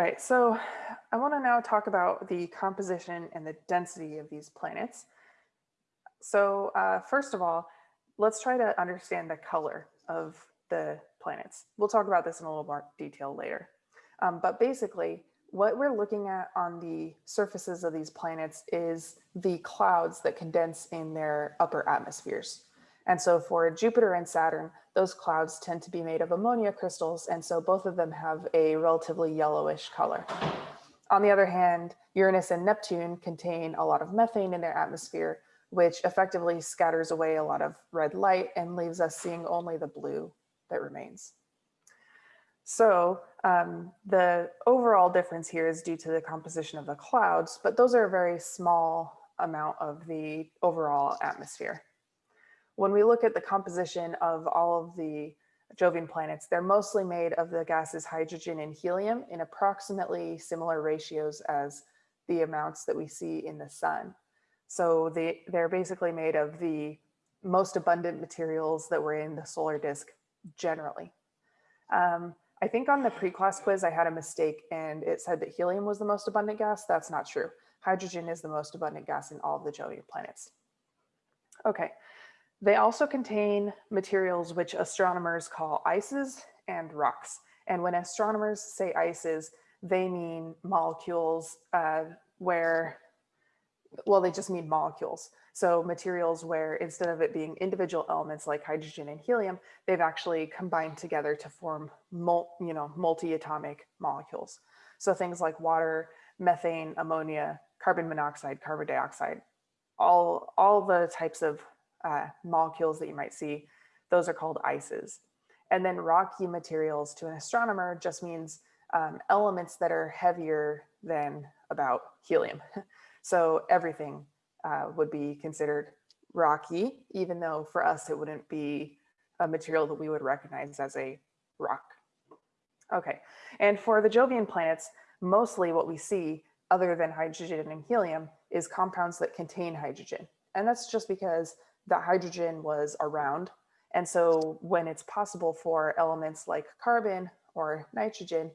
right, so I want to now talk about the composition and the density of these planets. So uh, first of all, let's try to understand the color of the planets. We'll talk about this in a little more detail later. Um, but basically, what we're looking at on the surfaces of these planets is the clouds that condense in their upper atmospheres. And so for Jupiter and Saturn, those clouds tend to be made of ammonia crystals. And so both of them have a relatively yellowish color. On the other hand, Uranus and Neptune contain a lot of methane in their atmosphere, which effectively scatters away a lot of red light and leaves us seeing only the blue that remains. So um, the overall difference here is due to the composition of the clouds, but those are a very small amount of the overall atmosphere. When we look at the composition of all of the Jovian planets, they're mostly made of the gases hydrogen and helium in approximately similar ratios as the amounts that we see in the sun. So they, they're basically made of the most abundant materials that were in the solar disk generally. Um, I think on the pre-class quiz, I had a mistake and it said that helium was the most abundant gas. That's not true. Hydrogen is the most abundant gas in all of the Jovian planets. Okay, they also contain materials which astronomers call ices and rocks. And when astronomers say ices, they mean molecules uh, where, well, they just mean molecules. So materials where instead of it being individual elements like hydrogen and helium, they've actually combined together to form mul you know, multi-atomic molecules. So things like water, methane, ammonia, carbon monoxide, carbon dioxide, all, all the types of uh, molecules that you might see, those are called ices. And then rocky materials to an astronomer just means um, elements that are heavier than about helium. so everything uh, would be considered rocky, even though for us it wouldn't be a material that we would recognize as a rock. Okay, and for the Jovian planets, mostly what we see other than hydrogen and helium is compounds that contain hydrogen. And that's just because that hydrogen was around. And so when it's possible for elements like carbon or nitrogen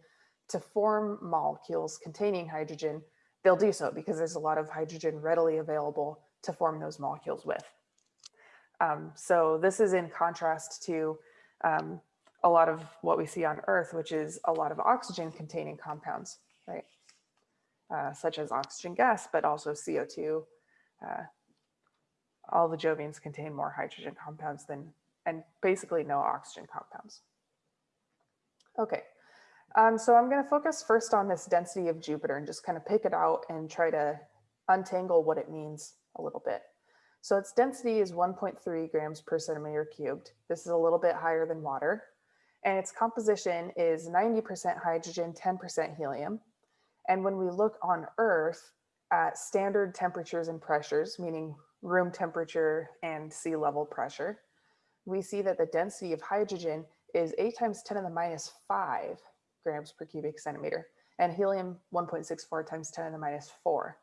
to form molecules containing hydrogen, they'll do so because there's a lot of hydrogen readily available to form those molecules with. Um, so this is in contrast to um, a lot of what we see on Earth, which is a lot of oxygen containing compounds, right? Uh, such as oxygen gas, but also CO2, uh, all the Jovians contain more hydrogen compounds than, and basically no oxygen compounds. Okay, um, so I'm going to focus first on this density of Jupiter and just kind of pick it out and try to untangle what it means a little bit. So its density is 1.3 grams per centimeter cubed. This is a little bit higher than water. And its composition is 90% hydrogen, 10% helium. And when we look on Earth at standard temperatures and pressures, meaning room temperature and sea level pressure, we see that the density of hydrogen is 8 times 10 to the minus 5 grams per cubic centimeter, and helium 1.64 times 10 to the minus 4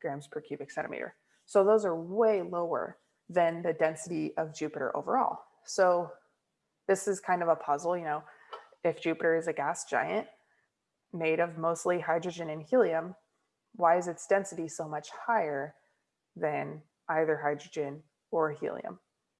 grams per cubic centimeter. So those are way lower than the density of Jupiter overall. So this is kind of a puzzle, you know, if Jupiter is a gas giant made of mostly hydrogen and helium, why is its density so much higher than either hydrogen or helium.